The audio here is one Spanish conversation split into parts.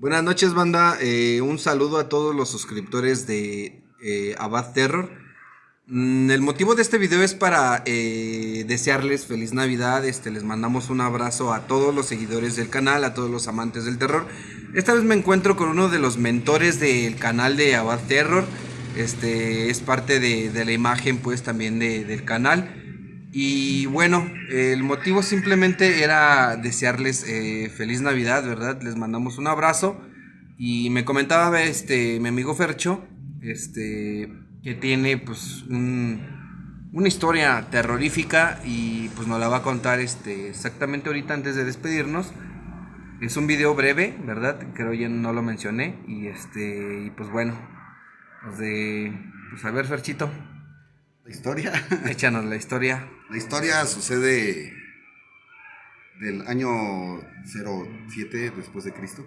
Buenas noches, banda. Eh, un saludo a todos los suscriptores de eh, Abad Terror. Mm, el motivo de este video es para eh, desearles feliz Navidad. Este, les mandamos un abrazo a todos los seguidores del canal, a todos los amantes del terror. Esta vez me encuentro con uno de los mentores del canal de Abad Terror. Este es parte de, la imagen, pues, también del canal. Y bueno, el motivo simplemente era desearles eh, feliz Navidad, ¿verdad? Les mandamos un abrazo. Y me comentaba este mi amigo Fercho, este, que tiene pues una historia terrorífica y pues nos la va a contar este, exactamente ahorita antes de despedirnos. Es un video breve, ¿verdad? Creo ya no lo mencioné. Y este, y pues bueno, pues de, pues a ver Ferchito. La historia. Échanos la historia. La historia sucede del año 07 después de Cristo.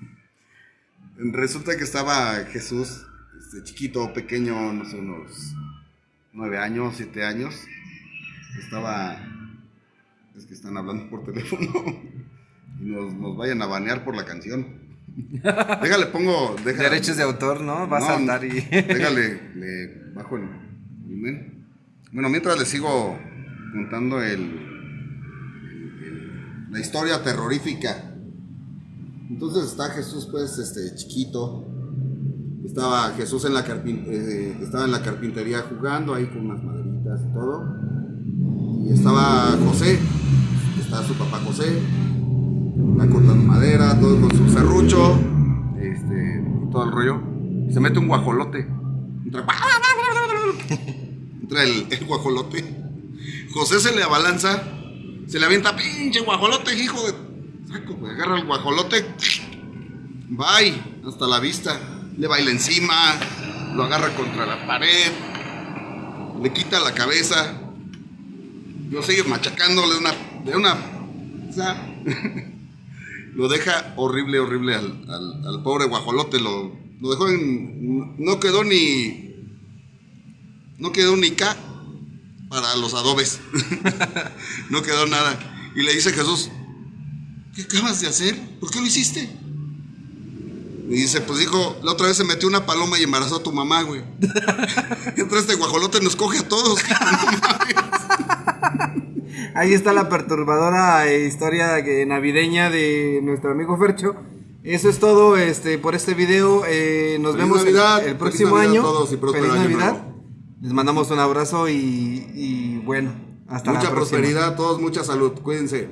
Resulta que estaba Jesús, este, chiquito, pequeño, no sé, unos 9 años, 7 años. Estaba. Es que están hablando por teléfono. Y nos, vayan a banear por la canción. Déjale, pongo. Derechos de autor, ¿no? Vas a andar y. déjale, le bajo el bueno, mientras les sigo contando el, la historia terrorífica. Entonces está Jesús, pues, este, chiquito. Estaba Jesús en la, eh, estaba en la carpintería jugando ahí con unas maderitas y todo. Y estaba José, está su papá José, está cortando madera, todo con su serrucho, este, todo el rollo. Y se mete un guajolote el, guajolote. José se le abalanza, se le avienta, pinche guajolote, hijo de. Saco, agarra el guajolote. Bye, hasta la vista. Le baila encima, lo agarra contra la pared, le quita la cabeza, lo sigue machacándole una. De una lo deja horrible, horrible al, pobre guajolote. Lo, lo dejó en. No quedó ni no quedó ni K para los adobes. no quedó nada. Y le dice Jesús, ¿qué acabas de hacer? ¿Por qué lo hiciste? Y dice, pues dijo, la otra vez se metió una paloma y embarazó a tu mamá, güey. Entonces este guajolote nos coge a todos. Ahí está la perturbadora historia navideña de nuestro amigo Fercho. Eso es todo este, por este video. Eh, nos vemos el próximo año. Feliz Navidad. Les mandamos un abrazo y, bueno, hasta Mucha prosperidad a todos, mucha salud. Cuídense.